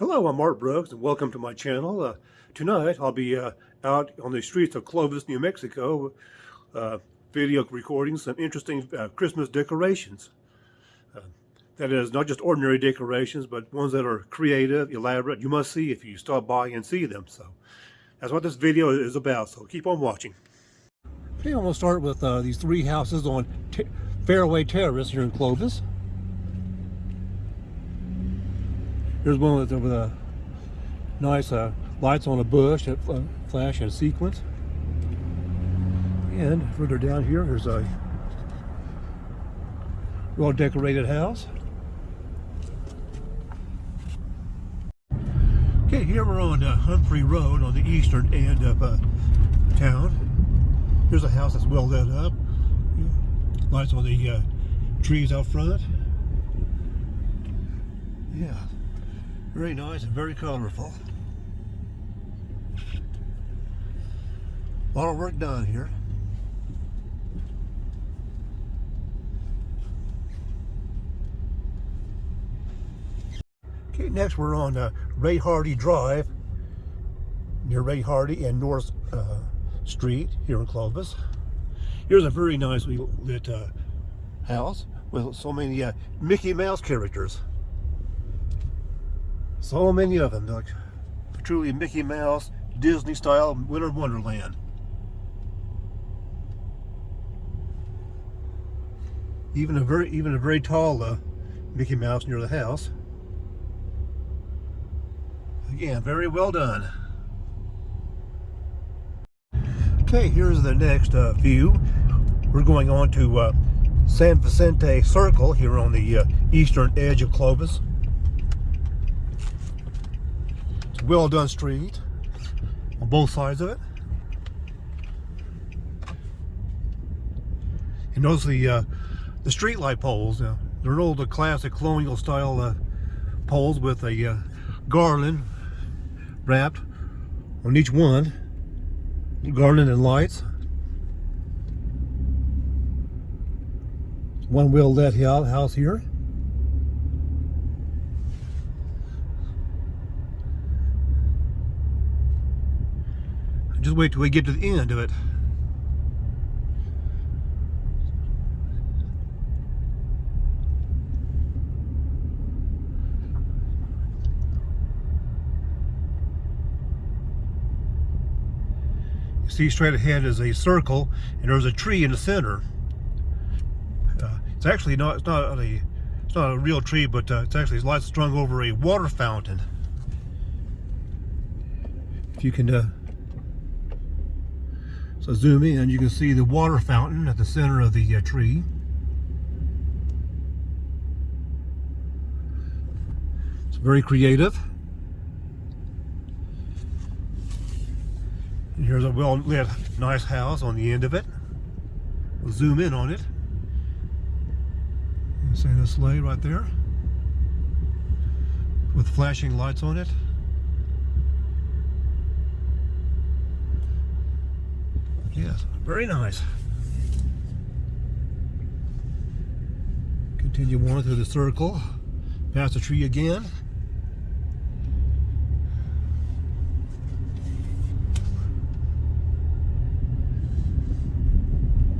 Hello, I'm Art Brooks, and welcome to my channel. Uh, tonight, I'll be uh, out on the streets of Clovis, New Mexico, uh, video recording some interesting uh, Christmas decorations. Uh, that is, not just ordinary decorations, but ones that are creative, elaborate. You must see if you stop by and see them. So, that's what this video is about, so keep on watching. Okay, I'm going to start with uh, these three houses on Fairway Terrace here in Clovis. Here's one with, with a nice uh, lights on a bush that flash in sequence. And further down here, there's a well decorated house. Okay, here we're on uh, Humphrey Road on the eastern end of uh, town. Here's a house that's well lit up. Lights on the uh, trees out front. Yeah, very nice and very colorful. A lot of work done here. Okay, next we're on uh, Ray Hardy Drive near Ray Hardy and North uh, Street here in Clovis. Here's a very nicely lit uh, house with so many uh, Mickey Mouse characters. So many of them, like truly Mickey Mouse, Disney style Winter Wonderland. Even a very even a very tall uh, Mickey Mouse near the house. Again, very well done. Okay, here's the next uh, view. We're going on to uh, San Vicente Circle here on the uh, eastern edge of Clovis. Well done street on both sides of it. And notice the uh, the street light poles. Uh, they're old the classic colonial style uh, poles with a uh, garland wrapped on each one. Garland and lights. One well lit house here. Just wait till we get to the end of it. You see straight ahead is a circle and there's a tree in the center. Uh, it's actually not it's not a it's not a real tree but uh, it's actually lights strung over a water fountain. If you can uh, so zoom in, you can see the water fountain at the center of the uh, tree. It's very creative. And here's a well-lit, nice house on the end of it. We'll zoom in on it. You see the sleigh right there with flashing lights on it. Yes, very nice. Continue on through the circle, past the tree again.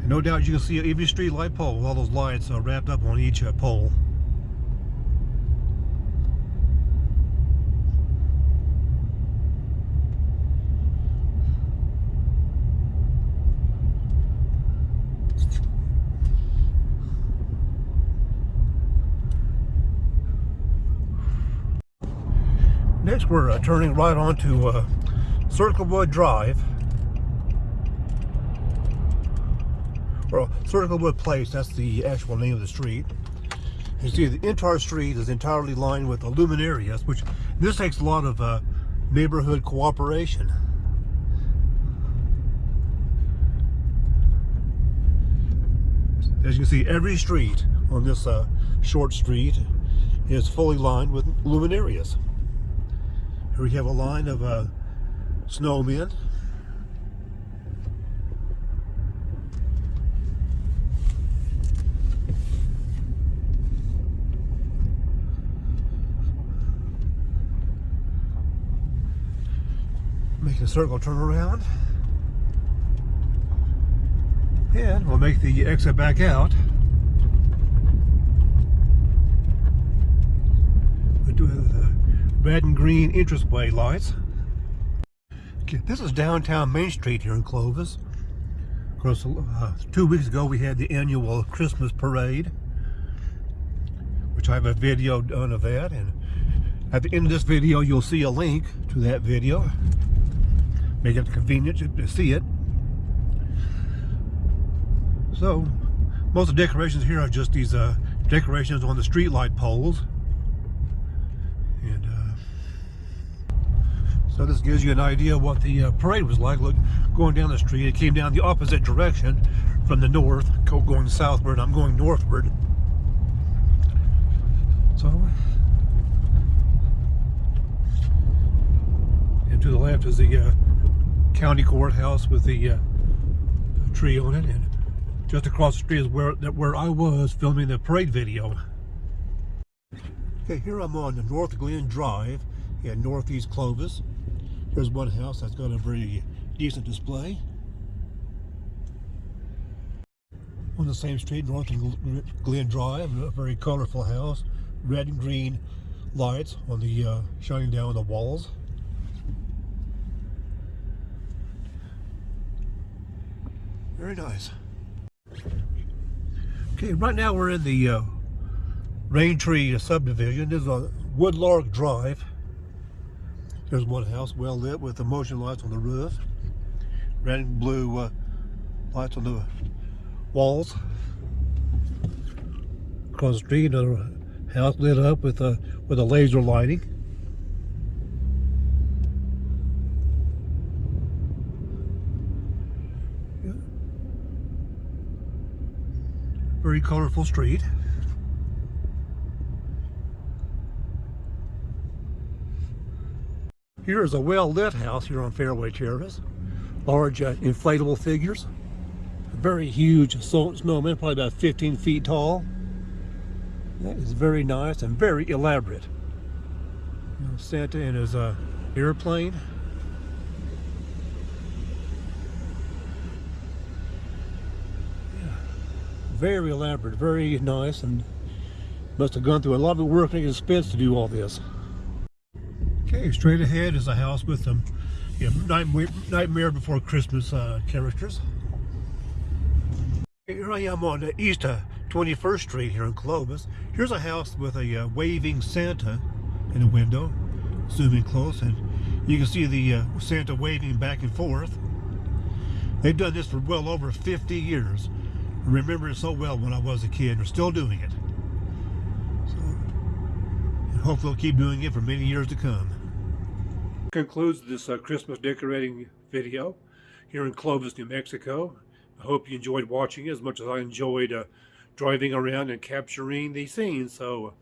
No doubt you can see every street light pole with all those lights uh, wrapped up on each uh, pole. Next, we're uh, turning right onto uh, Circlewood Drive. Or Circlewood Place, that's the actual name of the street. You see, the entire street is entirely lined with luminarias, which this takes a lot of uh, neighborhood cooperation. As you can see, every street on this uh, short street is fully lined with luminarias. Here we have a line of uh, snowmen. Make a circle turn around. And we'll make the exit back out. Red and green entranceway lights. Okay, this is downtown Main Street here in Clovis. Of course, uh, two weeks ago we had the annual Christmas parade, which I have a video done of that. And at the end of this video, you'll see a link to that video. Make it convenient to- to see it. So, most of the decorations here are just these uh, decorations on the streetlight poles. And uh, so this gives you an idea what the uh, parade was like. Look, going down the street, it came down the opposite direction from the north, going southward. I'm going northward. So, and to the left is the uh, county courthouse with the uh, tree on it, and just across the street is where that where I was filming the parade video. Okay, here I'm on the North Glen Drive in Northeast Clovis. Here's one house that's got a very decent display. On the same street, North Glen Drive, a very colorful house, red and green lights on the uh, shining down on the walls. Very nice. Okay, right now we're in the uh, Rain Tree subdivision. This is a Woodlark Drive. There's one house well lit with the motion lights on the roof. Red and blue uh, lights on the walls. Across the street, another house lit up with a with a laser lighting. Very colorful street. Here is a well-lit house here on Fairway Terrace. Large uh, inflatable figures. A Very huge snowman, probably about 15 feet tall. That is very nice and very elaborate. Santa in his uh, airplane. Very elaborate, very nice, and must have gone through a lot of work and expense to do all this. Okay, straight ahead is a house with some Nightmare, Nightmare Before Christmas uh, characters. Here I am on East uh, 21st Street here in Clovis. Here's a house with a uh, waving Santa in the window. Zoom in close and you can see the uh, Santa waving back and forth. They've done this for well over 50 years. I remember it so well when I was a kid. They're still doing it. So, and hopefully they'll keep doing it for many years to come. Concludes this uh, Christmas decorating video here in Clovis, New Mexico. I hope you enjoyed watching as much as I enjoyed uh, driving around and capturing these scenes. So,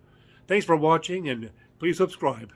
thanks for watching and please subscribe.